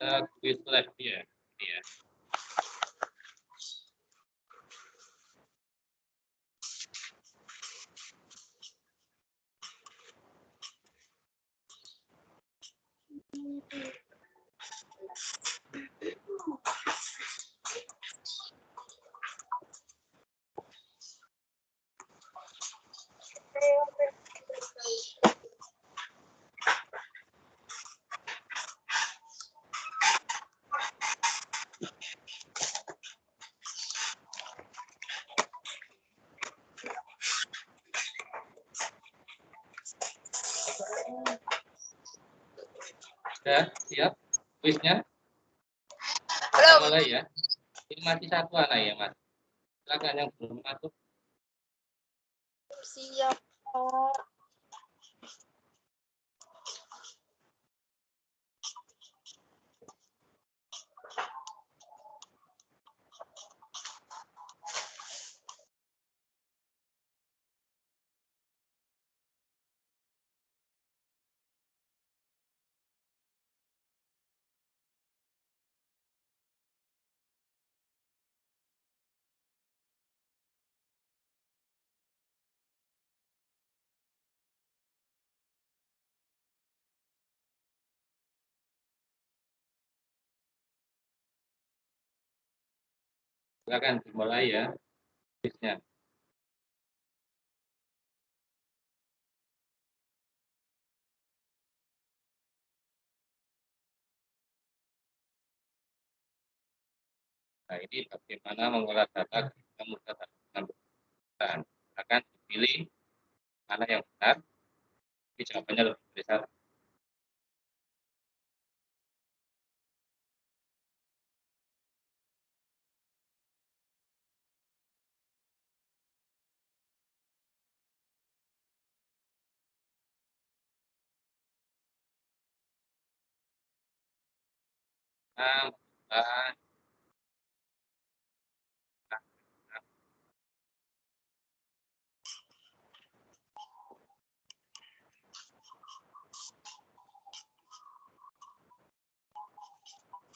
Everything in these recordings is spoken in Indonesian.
uh, quiz lab ya. Ini ya. Sudah siap kuisnya? Belum. Mulai ya. Ini masih satu anak ya, Mas. Silakan yang belum masuk. Siap, Pak. Silakan dimulai ya. Kuisnya. Nah, ini bagaimana mengolah data ketika mudah dengan perusahaan. Akan dipilih mana yang benar, tapi jawabannya lebih satu.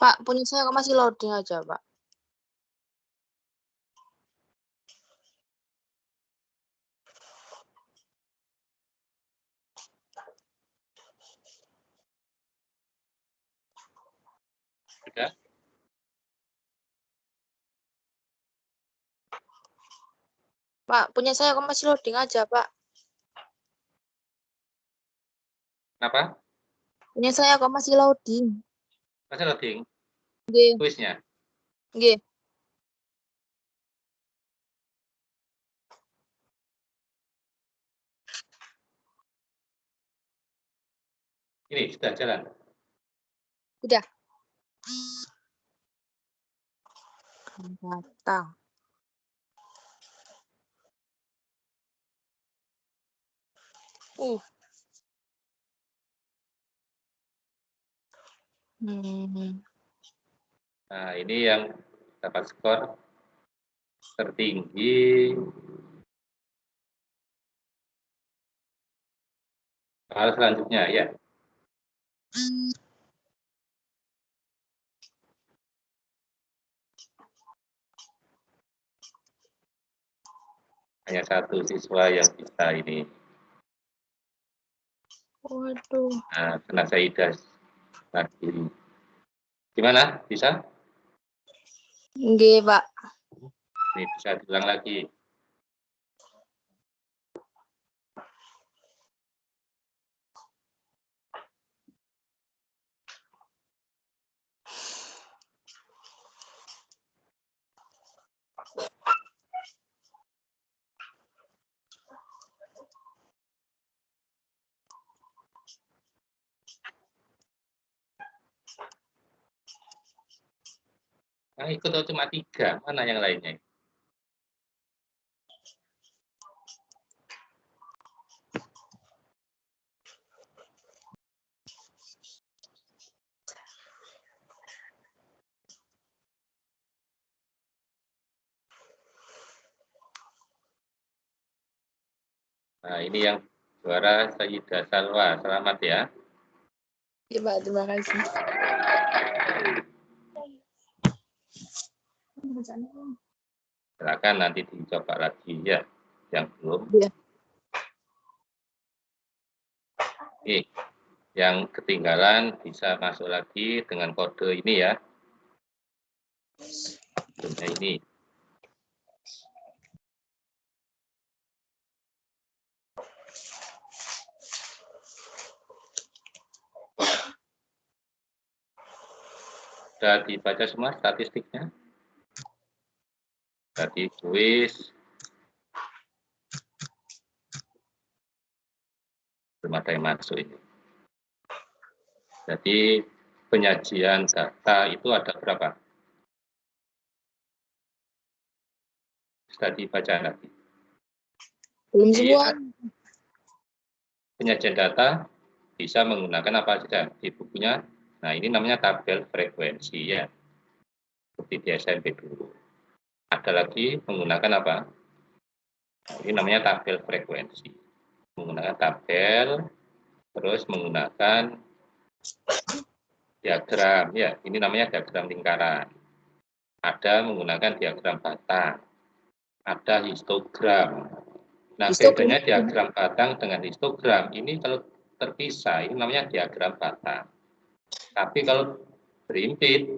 Pak, punya saya masih loading aja, Pak. Sudah. Pak, punya saya kok masih loading aja, Pak. Kenapa? Punya saya kok masih loading. Masih loading Nggih, kuisnya. nggih. Ini sudah jalan. Udah. Data. Uh. Hmm. Nah, ini yang dapat skor tertinggi. Hal selanjutnya ya. Hanya satu siswa yang bisa ini. Waduh. Nah, kena Saidah lagi. Gimana? Bisa? Nggih, Pak. Ini bisa diulang lagi. Yang ikut cuma tiga? Mana yang lainnya? Nah, ini yang juara Sayyidah Salwa. Selamat ya. Iya, Pak. Terima kasih. Silakan nanti dicoba lagi ya, yang belum. Iya. Oke, yang ketinggalan bisa masuk lagi dengan kode ini ya. Kodenya ini. Sudah dibaca semua statistiknya? Tadi kuis. Belum ada yang masuk ini. Jadi penyajian data itu ada berapa? Sudah dibaca lagi. Belum Iya. semua. Penyajian data bisa menggunakan apa saja di bukunya. Nah, ini namanya tabel frekuensi ya. Seperti di SMP dulu. Ada lagi menggunakan apa? Ini namanya tabel frekuensi. Menggunakan tabel, terus menggunakan diagram ya. Ini namanya diagram lingkaran. Ada menggunakan diagram batang. Ada histogram. Nah, Histogram. bedanya diagram batang dengan histogram ini kalau terpisah, ini namanya diagram batang. Tapi kalau berimpit,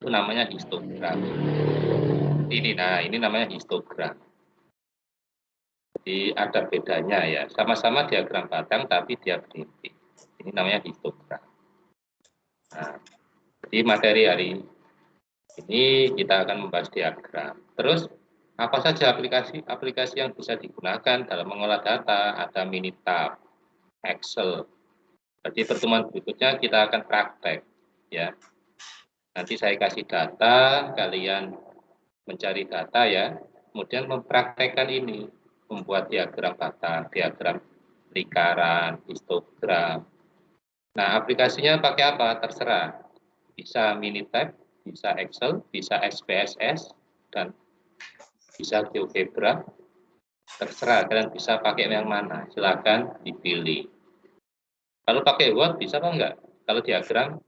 itu namanya histogram. Ini, nah ini namanya histogram. Jadi ada bedanya ya, sama-sama diagram batang tapi dia berimpit. Ini namanya histogram. Nah, jadi materi hari ini kita akan membahas diagram. Terus apa saja aplikasi-aplikasi yang bisa digunakan dalam mengolah data? Ada Minitab, Excel. Jadi pertemuan berikutnya kita akan praktek ya. Nanti saya kasih data, kalian mencari data ya, kemudian mempraktekkan ini, membuat diagram batang, diagram lingkaran, histogram. Nah, aplikasinya pakai apa? Terserah. Bisa Minitab, bisa Excel, bisa SPSS, dan bisa GeoGebra. Terserah, kalian bisa pakai yang mana, silakan dipilih. Kalau pakai Word bisa apa enggak? Kalau diagram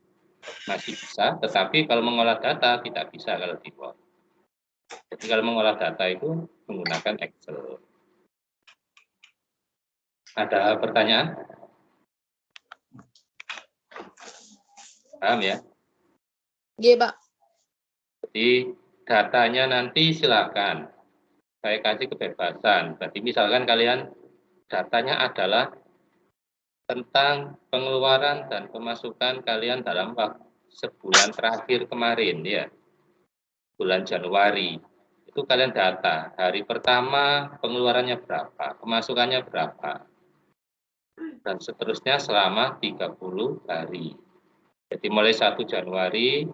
masih bisa, tetapi kalau mengolah data tidak bisa kalau di Word. Jadi kalau mengolah data itu menggunakan Excel. Ada pertanyaan? Paham ya? Iya, Pak. Jadi datanya nanti silakan saya kasih kebebasan. Berarti misalkan kalian datanya adalah tentang pengeluaran dan pemasukan kalian dalam waktu sebulan terakhir kemarin ya. Bulan Januari. Itu kalian data. Hari pertama pengeluarannya berapa, pemasukannya berapa. Dan seterusnya selama 30 hari. Jadi mulai 1 Januari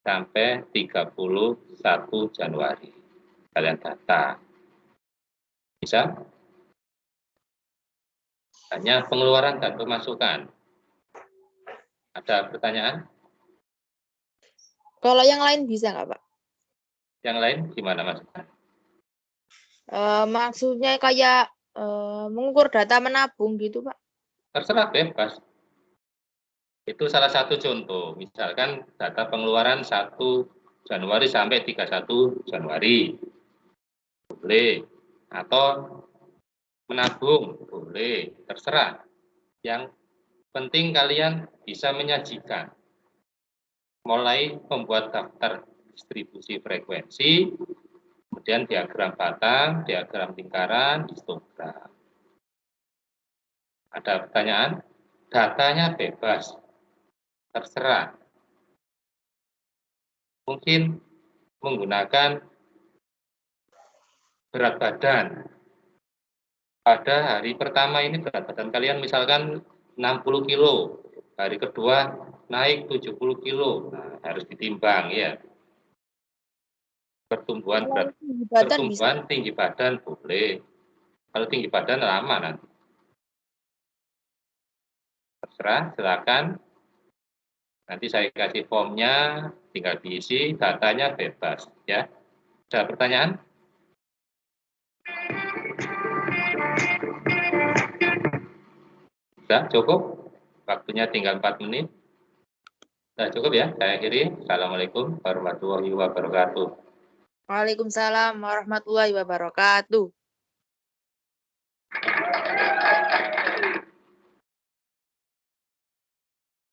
sampai 31 Januari. Kalian data. Bisa? Hanya pengeluaran dan pemasukan. Ada pertanyaan? Kalau yang lain bisa nggak, Pak? Yang lain gimana maksudnya? Eh, maksudnya kayak eh, mengukur data menabung gitu, Pak. Terserah bebas. Itu salah satu contoh. Misalkan data pengeluaran 1 Januari sampai 31 Januari. Boleh. Atau menabung. Boleh. Terserah. Yang penting kalian bisa menyajikan. Mulai membuat daftar distribusi frekuensi, kemudian diagram batang, diagram lingkaran, histogram. Ada pertanyaan? Datanya bebas, terserah. Mungkin menggunakan berat badan. Pada hari pertama ini berat badan kalian misalkan 60 kilo, hari kedua naik 70 kilo, nah, harus ditimbang ya. Pertumbuhan berat Tinggi badan bisa. pertumbuhan tinggi badan boleh. Kalau tinggi badan lama nanti. Terserah, silakan. Nanti saya kasih formnya, tinggal diisi, datanya bebas. Ya, ada pertanyaan? Sudah cukup? waktunya tinggal 4 menit. Sudah cukup ya, saya akhiri. Assalamualaikum warahmatullahi wabarakatuh. Waalaikumsalam warahmatullahi wabarakatuh.